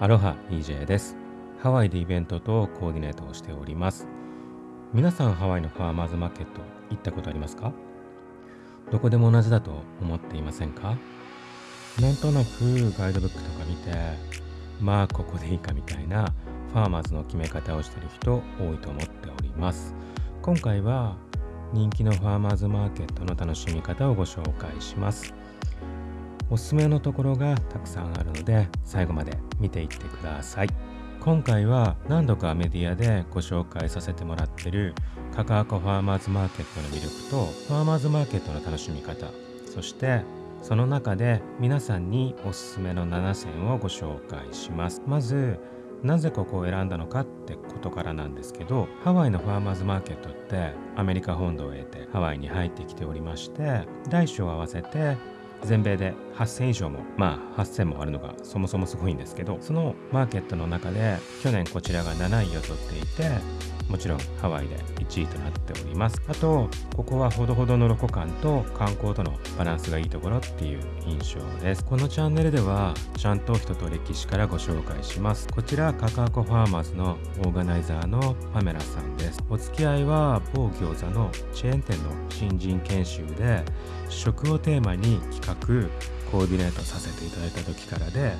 アロハ EJ です。ハワイでイベントとコーディネートをしております。皆さんハワイのファーマーズマーケット行ったことありますか？どこでも同じだと思っていませんか？なんとなくガイドブックとか見て、まあここでいいかみたいなファーマーズの決め方をしてる人多いと思っております。今回は人気のファーマーズマーケットの楽しみ方をご紹介します。おすすめのところがたくさんあるので最後まで見ていってください。今回は何度かメディアでご紹介させてもらってるカカアコファーマーズマーケットの魅力とファーマーズマーケットの楽しみ方そしてその中で皆さんにおすすめの7選をご紹介します。まずなぜここを選んだのかってことからなんですけどハワイのファーマーズマーケットってアメリカ本土を得てハワイに入ってきておりまして大小合わせて全米で8000以上もまあ8000もあるのがそもそもすごいんですけどそのマーケットの中で去年こちらが7位を取っていてもちろんハワイで1位となっております。あとここはほどほどのロコ感と観光とのバランスがいいところっていう印象です。このチャンネルではちゃんと人と歴史からご紹介します。こちらカカアコファーマーズのオーガナイザーのパメラさんです。お付き合いは某餃子のチェーン店の新人研修で食をテーマに企画コーディネートさせていただいた時からで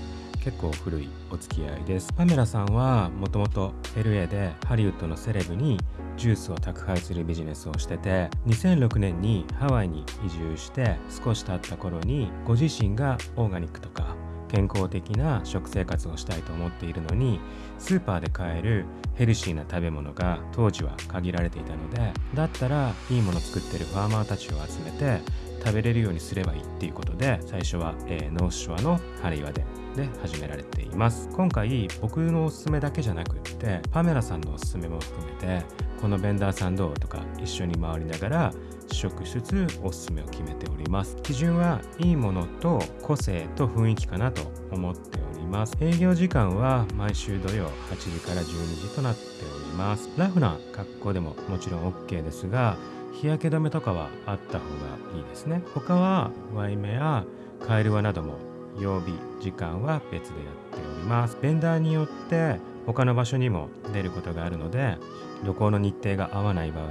結構古いお付き合いです。パメラさんはもともと LA でハリウッドのセレブにジュースを宅配するビジネスをしてて2006年にハワイに移住して少し経った頃にご自身がオーガニックとか健康的な食生活をしたいと思っているのにスーパーで買えるヘルシーな食べ物が当時は限られていたのでだったらいいもの作ってるファーマーたちを集めて食べれるようにすればいいっていうことで最初は、えーノースショアのハレイワでで始められています。今回僕のおすすめだけじゃなくってパメラさんのおすすめも含めてこのベンダーさんどうとか一緒に回りながら試食しつつおすすめを決めております。基準はいいものと個性と雰囲気かなと思っております。営業時間は毎週土曜8時から12時となっております。ラフな格好でももちろん OK ですが日焼け止めとかはあった方がいいですね。他はワイメやカエルワなども曜日時間は別でやっております。ベンダーによって他の場所にも出ることがあるので旅行の日程が合わない場合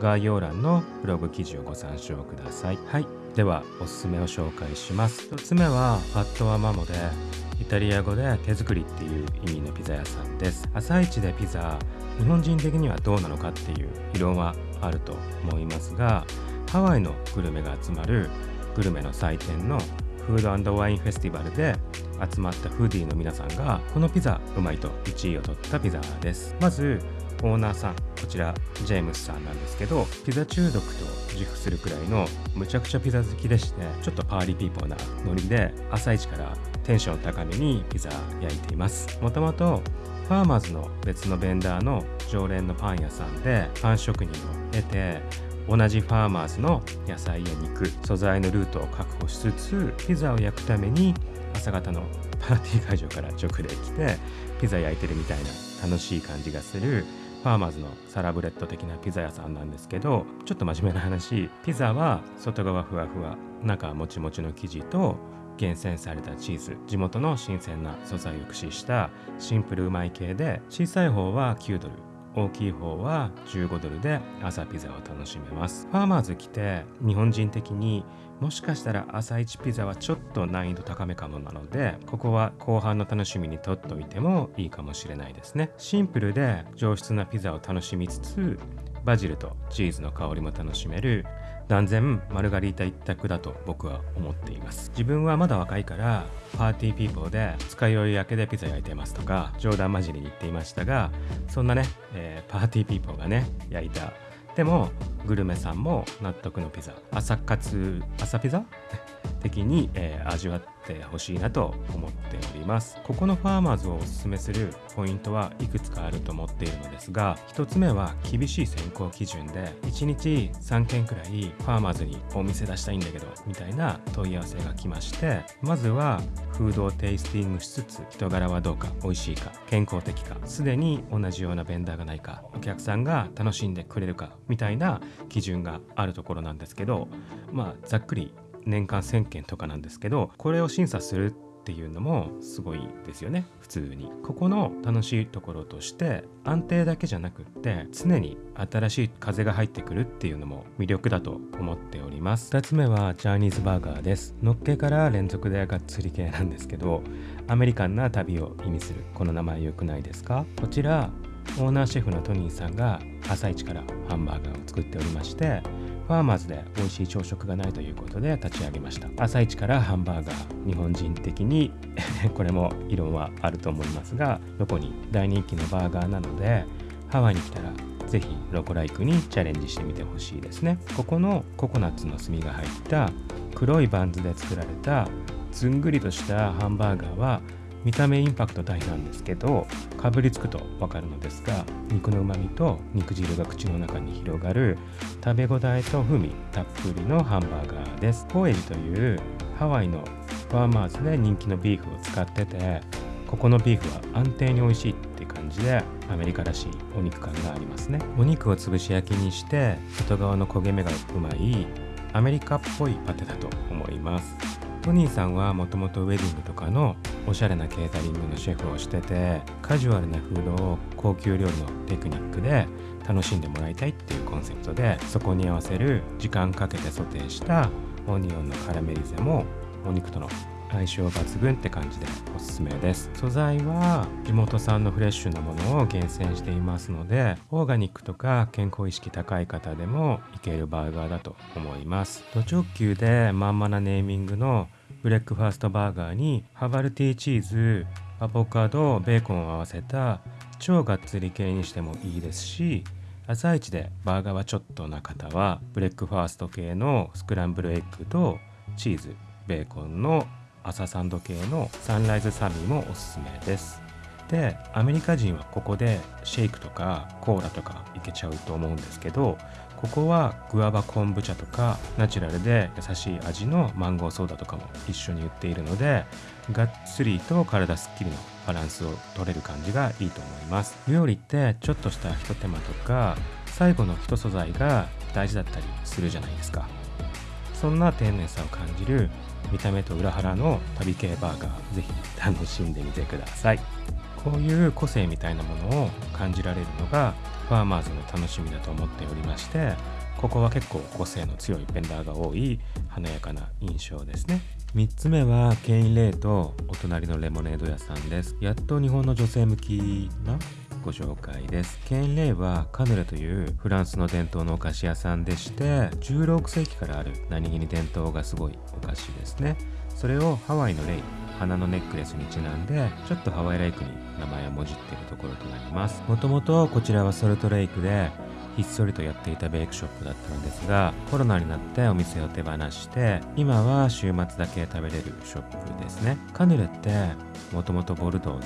概要欄のブログ記事をご参照ください。はい。ではおすすめを紹介します。1つ目はファットワマモでイタリア語で手作りっていう意味のピザ屋さんです。朝一でピザ日本人的にはどうなのかっていう異論はあると思いますがハワイのグルメが集まるグルメの祭典のフードワインフェスティバルで集まったフーディーの皆さんがこのピザうまいと1位を取ったピザです。まずオーナーさんこちらジェームスさんなんですけどピザ中毒と自負するくらいのむちゃくちゃピザ好きでしてちょっとパーリーピーポーなノリで朝一からテンション高めにピザ焼いています。もともとファーマーズの別のベンダーの常連のパン屋さんでパン職人を経て同じファーマーズの野菜や肉素材のルートを確保しつつピザを焼くために朝方のパーティー会場から直で来てピザ焼いてるみたいな楽しい感じがするファーマーズのサラブレッド的なピザ屋さんなんですけどちょっと真面目な話ピザは外側ふわふわ中はもちもちの生地と厳選されたチーズ地元の新鮮な素材を駆使したシンプルうまい系で小さい方は9ドル大きい方は15ドルで朝ピザを楽しめます。ファーマーズ来て日本人的にもしかしたら朝一ピザはちょっと難易度高めかもなのでここは後半の楽しみにとっておいてもいいかもしれないですね。シンプルで上質なピザを楽しみつつバジルとチーズの香りも楽しめる断然マルガリータ一択だと僕は思っています。自分はまだ若いからパーティーピーポーで二日酔い明けでピザ焼いてますとか冗談交じりに言っていましたがそんなね、えーパーティーピーポーがね焼いた。でもグルメさんも納得のピザ朝活朝ピザ？的に、えー味わってほしいなと思っております。ここのファーマーズをおすすめするポイントはいくつかあると思っているのですが1つ目は厳しい選考基準で1日3件くらいファーマーズにお店出したいんだけどみたいな問い合わせが来ましてまずはフードをテイスティングしつつ人柄はどうか美味しいか健康的かすでに同じようなベンダーがないかお客さんが楽しんでくれるかみたいな基準があるところなんですけどまあざっくり年間1000件とかなんですけどこれを審査するっていうのもすごいですよね。普通に。ここの楽しいところとして安定だけじゃなくって常に新しい風が入ってくるっていうのも魅力だと思っております。2つ目はジャーニーズバーガーです。のっけから連続でがっつり系なんですけどアメリカンな旅を意味するこの名前良くないですか？こちらオーナーシェフのトニーさんが朝一からハンバーガーを作っておりましてファーマーズで美味しい朝食がないということで立ち上げました。朝一からハンバーガー。日本人的に これも異論はあると思いますがどこに大人気のバーガーなのでハワイに来たらぜひロコライクにチャレンジしてみてほしいですね。ここのココナッツの炭が入った黒いバンズで作られたずんぐりとしたハンバーガーは見た目インパクト大なんですけどかぶりつくと分かるのですが肉のうまみと肉汁が口の中に広がる食べ応えと風味たっぷりのハンバーガーです。コーエジというハワイのファーマーズで人気のビーフを使っててここのビーフは安定に美味しいって感じでアメリカらしいお肉感がありますね。お肉を潰し焼きにして外側の焦げ目がうまいアメリカっぽいパテだと思います。トニーさんはもともとウェディングとかのおしゃれなケータリングのシェフをしててカジュアルなフードを高級料理のテクニックで楽しんでもらいたいっていうコンセプトでそこに合わせる時間かけてソテーしたオニオンのカラメリゼもお肉との相性抜群って感じでおすすめです。素材は地元産のフレッシュなものを厳選していますのでオーガニックとか健康意識高い方でもいけるバーガーだと思います。ド直球でまんまなネーミングのブレックファーストバーガーにハバルティーチーズアボカドベーコンを合わせた超がっつり系にしてもいいですし朝一でバーガーはちょっとな方はブレックファースト系のスクランブルエッグとチーズベーコンの朝サンド系のサンライズサミーもおすすめです。でアメリカ人はここでシェイクとかコーラとかいけちゃうと思うんですけどここはグアバコンブチャとかナチュラルで優しい味のマンゴーソーダとかも一緒に売っているのでがっつりと体すっきりのバランスを取れる感じがいいと思います。料理ってちょっとしたひと手間とか最後の一素材が大事だったりするじゃないですか。そんな丁寧さを感じる見た目と裏腹の旅系バーガーぜひ楽しんでみてください。こういう個性みたいなものを感じられるのがファーマーズの楽しみだと思っておりましてここは結構個性の強いベンダーが多い華やかな印象ですね。3つ目はケインレイとお隣のレモネード屋さんです。やっと日本の女性向きなご紹介です。ケインレイはカヌレというフランスの伝統のお菓子屋さんでして16世紀からある何気に伝統がすごいお菓子ですね。それをハワイのレイ花のネックレスにちなんでちょっとハワイライクに名前をもじっているところとなります。もともとこちらはソルトレイクでひっそりとやっていたベークショップだったのですがコロナになってお店を手放して今は週末だけ食べれるショップですね。カヌレってもともとボルドーの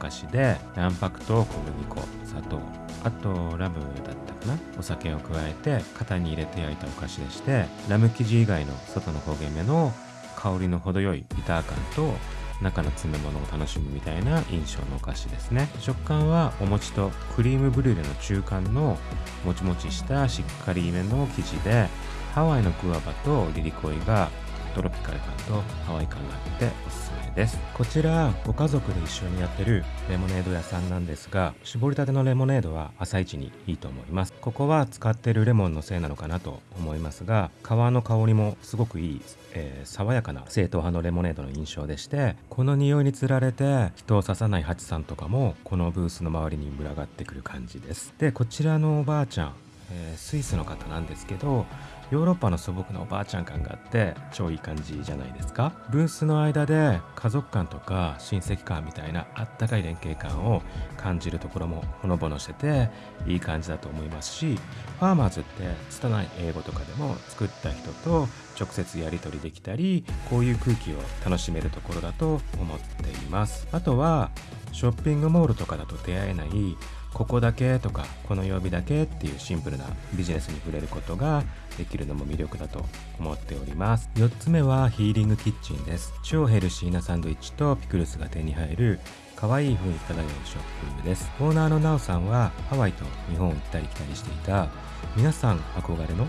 お菓子で卵白と小麦粉砂糖あとラムだったかな？お酒を加えて型に入れて焼いたお菓子でしてラム生地以外の外の焦げ目の香りの程よいビター感と中の詰め物を楽しむみたいな印象のお菓子ですね。食感はお餅とクリームブリュレの中間のもちもちしたしっかりめの生地でハワイのグアバとリリコイがトロピカル感とハワイ感があっておすすめです。こちらご家族で一緒にやってるレモネード屋さんなんですが絞りたてのレモネードは朝一にいいと思います。ここは使ってるレモンのせいなのかなと思いますが皮の香りもすごくいい、えー、爽やかな正統派のレモネードの印象でしてこの匂いにつられて人を刺さないハチさんとかもこのブースの周りに群がってくる感じです。でこちらのおばあちゃん、えー、スイスの方なんですけどヨーロッパの素朴なおばあちゃん感があって超いい感じじゃないですか。ブースの間で家族感とか親戚感みたいなあったかい連携感を感じるところもほのぼのしてていい感じだと思いますしファーマーズって拙い英語とかでも作った人と直接やり取りできたりこういう空気を楽しめるところだと思っています。あとはショッピングモールとかだと出会えないここだけとかこの曜日だけっていうシンプルなビジネスに触れることができるのも魅力だと思っております。4つ目はヒーリングキッチンです。超ヘルシーなサンドイッチとピクルスが手に入る可愛い雰囲気漂うショップです。オーナーのナオさんはハワイと日本を行ったり来たりしていた皆さん憧れの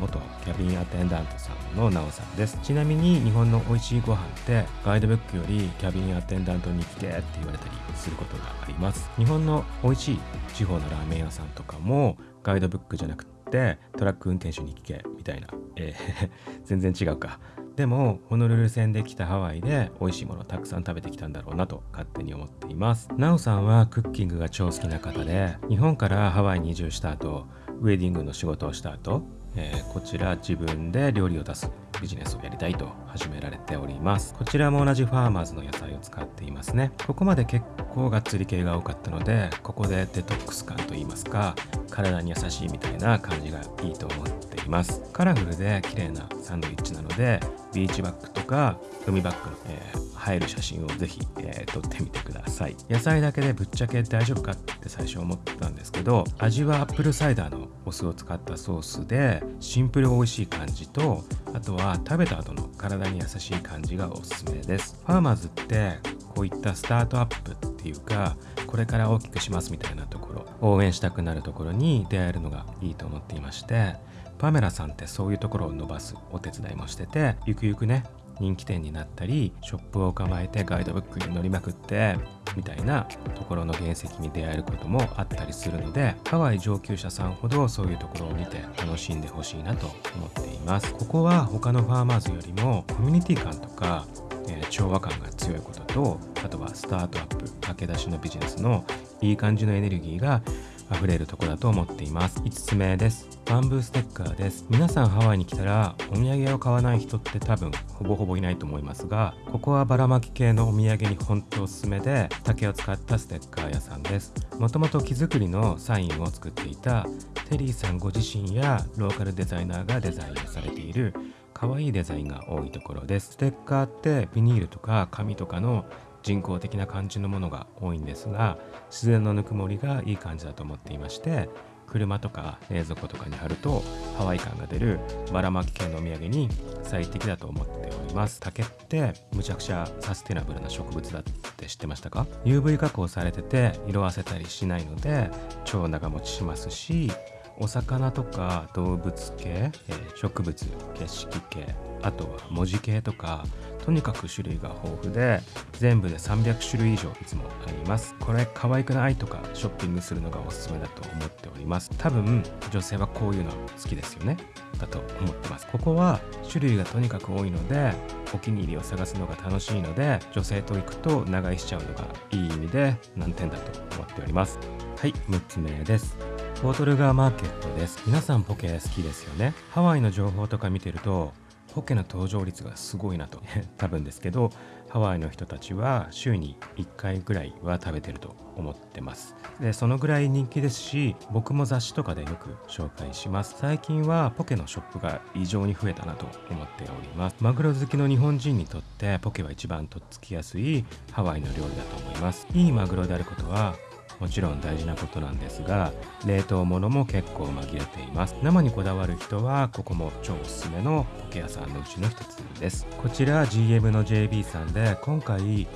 元キャビンアテンダントさんのなおさんです。ちなみに日本の美味しいご飯ってガイドブックよりキャビンアテンダントに聞けって言われたりすることがあります。日本の美味しい地方のラーメン屋さんとかもガイドブックじゃなくってトラック運転手に聞けみたいな、えー 全然違うか。でもホノルル線で来たハワイで美味しいものをたくさん食べてきたんだろうなと勝手に思っています。なおさんはクッキングが超好きな方で日本からハワイに移住した後ウェディングの仕事をした後えー、こちら自分で料理を出すビジネスをやりたいと始められております。こちらも同じファーマーズの野菜を使っていますね。ここまで結構がっつり系が多かったのでここでデトックス感といいますか体に優しいみたいな感じがいいと思っています。カラフルで綺麗なサンドイッチなのでビーチバッグとか海バッグの、えー映える写真をぜひ、えー、撮ってみてください。野菜だけでぶっちゃけ大丈夫かって最初思ったんですけど味はアップルサイダーのお酢を使ったソースでシンプル美味しい感じとあとは食べた後の体に優しい感じがおすすめです。ファーマーズってこういったスタートアップっていうかこれから大きくしますみたいなところ応援したくなるところに出会えるのがいいと思っていましてパメラさんってそういうところを伸ばすお手伝いもしててゆくゆくね人気店になったりショップを構えてガイドブックに乗りまくってみたいなところの原石に出会えることもあったりするのでハワイ上級者さんほどそういうところを見て楽しんでほしいなと思っています。ここは他のファーマーズよりもコミュニティ感とか、えー、調和感が強いこととあとはスタートアップ駆け出しのビジネスのいい感じのエネルギーが溢れるとこだと思っています。5つ目です。バンブーステッカーです。皆さんハワイに来たらお土産を買わない人って多分ほぼほぼいないと思いますがここはばらまき系のお土産に本当おすすめで竹を使ったステッカー屋さんです。もともと木作りのサインを作っていたテリーさんご自身やローカルデザイナーがデザインをされている可愛いデザインが多いところです。ステッカーってビニールとか紙とかの人工的な感じのものが多いんですが自然のぬくもりがいい感じだと思っていまして車とか冷蔵庫とかに貼るとハワイ感が出るばらまき系のお土産に最適だと思っております。竹ってむちゃくちゃサステナブルな植物だって知ってましたか？UV 加工されてて色あせたりしないので超長持ちしますしお魚とか動物系、え、植物景色系あとは文字系とかとにかく種類が豊富で全部で300種類以上いつもあります。これ可愛くないとかショッピングするのがおすすめだと思っております。多分女性はこういうの好きですよね。だと思ってます。ここは種類がとにかく多いのでお気に入りを探すのが楽しいので女性と行くと長居しちゃうのがいい意味で難点だと思っております。はい6つ目です。ポートルガーマーケットです。皆さんポケ好きですよね。ハワイの情報とか見てるとポケの登場率がすごいなと。多分ですけどハワイの人たちは週に1回ぐらいは食べてると思ってます。でそのぐらい人気ですし僕も雑誌とかでよく紹介します。最近はポケのショップが異常に増えたなと思っております。マグロ好きの日本人にとってポケは一番とっつきやすいハワイの料理だと思います。いいマグロであることはもちろん大事なことなんですが冷凍物も結構紛れています。生にこだわる人はここも超おすすめのポケ屋さんのうちの一つです。こちら GM の JB さんで今回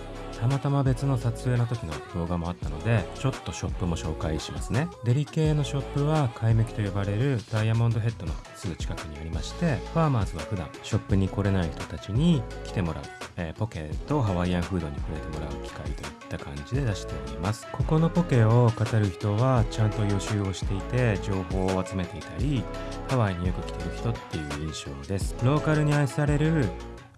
たまたま別の撮影の時の動画もあったのでちょっとショップも紹介しますね。デリ系のショップは買い向きと呼ばれるダイヤモンドヘッドのすぐ近くにありましてファーマーズは普段ショップに来れない人たちに来てもらう、えー、ポケとハワイアンフードに触れてもらう機会といった感じで出しております。ここのポケを語る人はちゃんと予習をしていて情報を集めていたりハワイによく来てる人っていう印象です。ローカルに愛される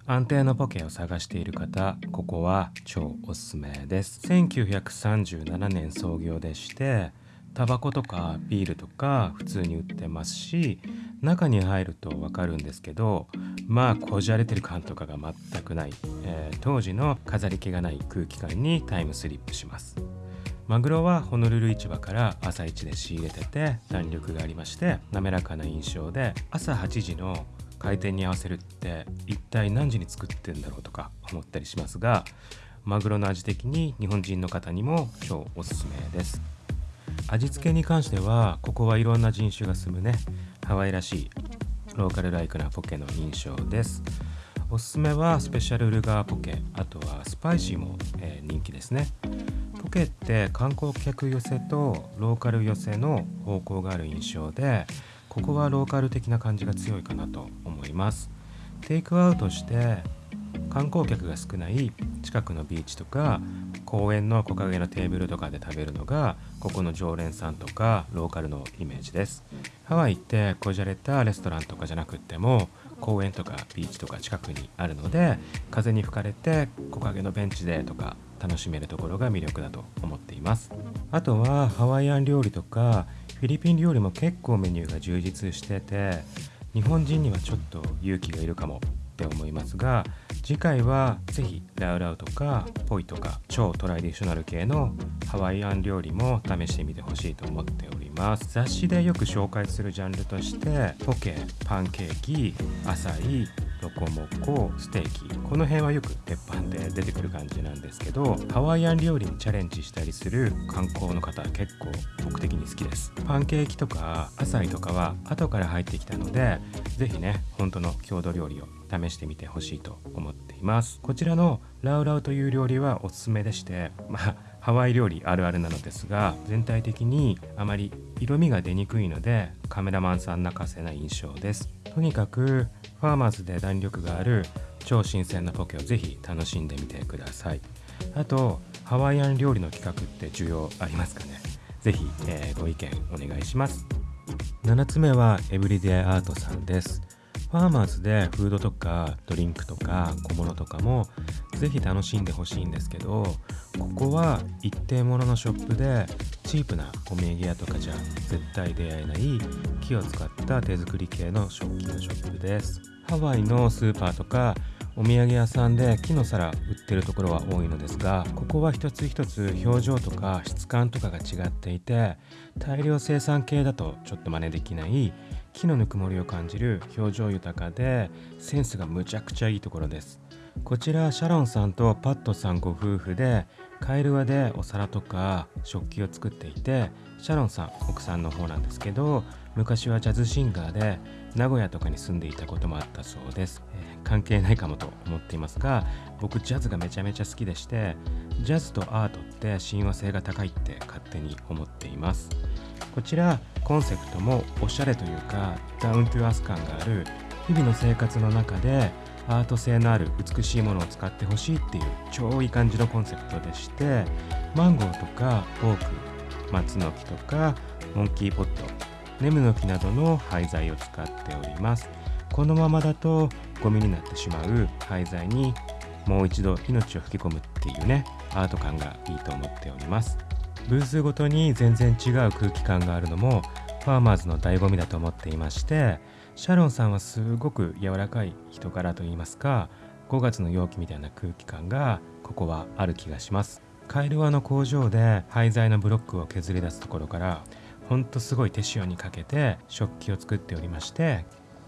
安定のポケを探している方ここは超おすすめです。1937年創業でしてタバコとかビールとか普通に売ってますし中に入るとわかるんですけどまあこじゃれてる感とかが全くない、えー、当時の飾り気がない空気感にタイムスリップします。マグロはホノルル市場から朝一で仕入れてて弾力がありまして滑らかな印象で朝8時の開店に合わせるって一体何時に作ってんだろうとか思ったりしますがマグロの味的に日本人の方にも超おすすめです。味付けに関してはここはいろんな人種が住むねハワイらしいローカルライクなポケの印象です。おすすめはスペシャルルガーポケあとはスパイシーも、えー、人気ですね。ポケって観光客寄せとローカル寄せの方向がある印象でここはローカル的な感じが強いかなと思います。テイクアウトして観光客が少ない近くのビーチとか公園の木陰のテーブルとかで食べるのがここの常連さんとかローカルのイメージです。ハワイってこじゃれたレストランとかじゃなくっても公園とかビーチとか近くにあるので風に吹かれて木陰のベンチでとか楽しめるところが魅力だと思っています。あとはハワイアン料理とかフィリピン料理も結構メニューが充実してて日本人にはちょっと勇気がいるかもって思いますが次回は是非ラウラウとかポイとか超トラディショナル系のハワイアン料理も試してみてほしいと思っております。ます。雑誌でよく紹介するジャンルとしてポケパンケーキアサイロコモコステーキ。この辺はよく鉄板で出てくる感じなんですけどハワイアン料理にチャレンジしたりする観光の方結構僕的に好きです。パンケーキとかアサイとかは後から入ってきたので是非ね本当の郷土料理を試してみてほしいと思っています。こちらのラウラウという料理はおすすめでしてまあハワイ料理あるあるなのですが全体的にあまり色味が出にくいのでカメラマンさん泣かせな印象です。とにかくファーマーズで弾力がある超新鮮なポケをぜひ楽しんでみてください。あとハワイアン料理の企画って需要ありますかね？ぜひ、えー、ご意見お願いします。7つ目はエブリデイアートさんです。ファーマーズでフードとかドリンクとか小物とかもぜひ楽しんでほしいんですけどここは一定もののショップでチープなお土産屋とかじゃ絶対出会えない木を使った手作り系の食器のショップです。ハワイのスーパーとかお土産屋さんで木の皿売ってるところは多いのですがここは一つ一つ表情とか質感とかが違っていて大量生産系だとちょっと真似できない木のぬくもりを感じる表情豊かでセンスがむちゃくちゃいいところです。こちらシャロンさんとパットさんご夫婦でカエルワでお皿とか食器を作っていてシャロンさん奥さんの方なんですけど昔はジャズシンガーで名古屋とかに住んでいたこともあったそうです、えー、関係ないかもと思っていますが僕ジャズがめちゃめちゃ好きでしてジャズとアートって親和性が高いって勝手に思っています。こちらコンセプトもおしゃれというかダウントゥアス感がある日々の生活の中でアート性のある美しいものを使ってほしいっていう超いい感じのコンセプトでしてマンゴーとかオーク松の木とかモンキーポットネムの木などの廃材を使っております。このままだとゴミになってしまう廃材にもう一度命を吹き込むっていうねアート感がいいと思っております。ブースごとに全然違う空気感があるのもファーマーズの醍醐味だと思っていましてシャロンさんはすごく柔らかい人柄といいますか5月の陽気みたいな空気感がここはある気がします。カエルワの工場で廃材のブロックを削り出すところからほんとすごい手塩にかけて食器を作っておりまして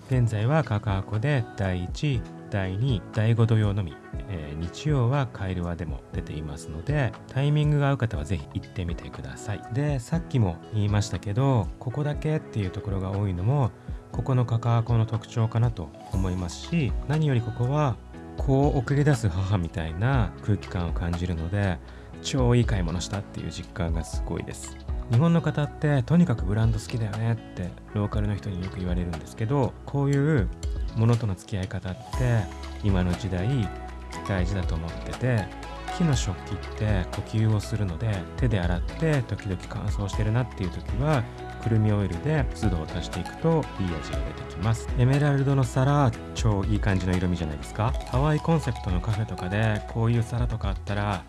現在はカカアコで第1第2第5土曜のみ、えー、日曜はカエルワでも出ていますのでタイミングが合う方はぜひ行ってみてください。でさっきも言いましたけどここだけっていうところが多いのもここのカカアコの特徴かなと思いますし何よりここはこう送り出す母みたいな空気感を感じるので超いい買い物したっていう実感がすごいです。日本の方ってとにかくブランド好きだよねってローカルの人によく言われるんですけどこういうものとの付き合い方って今の時代大事だと思ってて木の食器って呼吸をするので手で洗って時々乾燥してるなっていう時はくるみオイルで湿度を足していくといい味が出てきます。エメラルドの皿超いい感じの色味じゃないですか。ハワイコンセプトのカフェとかでこういう皿とかあったら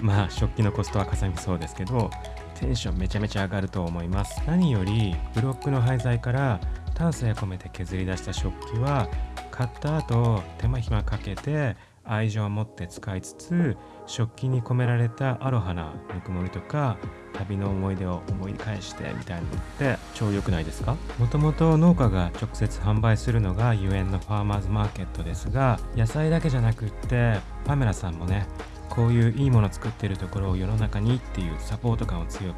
まあ食器のコストはかさみそうですけどテンションめちゃめちゃ上がると思います。何よりブロックの廃材から丹精込めて削り出した食器は買った後手間暇かけて愛情を持って使いつつ食器に込められたアロハなぬくもりとか旅の思い出を思い返してみたいなのって超良くないですか？もともと農家が直接販売するのがゆえんのファーマーズマーケットですが野菜だけじゃなくってパメラさんもねこういういいもの作ってるところを世の中にっていうサポート感を強く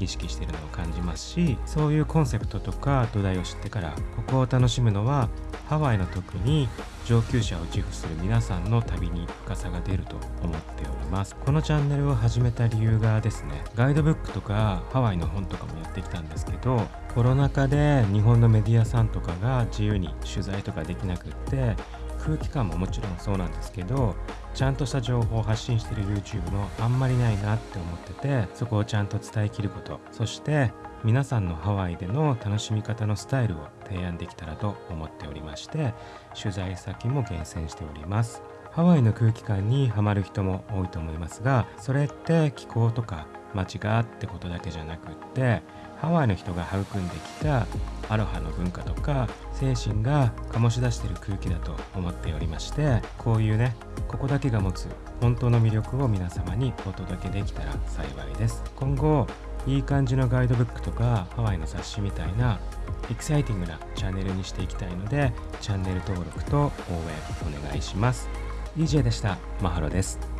意識してるのを感じますしそういうコンセプトとか土台を知ってからここを楽しむのはハワイの特に上級者を自負する皆さんの旅に深さが出ると思っております。このチャンネルを始めた理由がですねガイドブックとかハワイの本とかもやってきたんですけどコロナ禍で日本のメディアさんとかが自由に取材とかできなくって空気感ももちろんそうなんですけどちゃんとした情報を発信してる YouTube のあんまりないなって思っててそこをちゃんと伝えきることそして皆さんのハワイでの楽しみ方のスタイルを提案できたらと思っておりまして取材先も厳選しております。ハワイの空気感にはまる人も多いと思いますがそれって気候とか街がってことだけじゃなくってハワイの人が育んできたアロハの文化とか精神が醸し出している空気だと思っておりましてこういうねここだけが持つ本当の魅力を皆様にお届けできたら幸いです。今後いい感じのガイドブックとかハワイの雑誌みたいなエキサイティングなチャンネルにしていきたいのでチャンネル登録と応援お願いします。DJ でした。マハロです。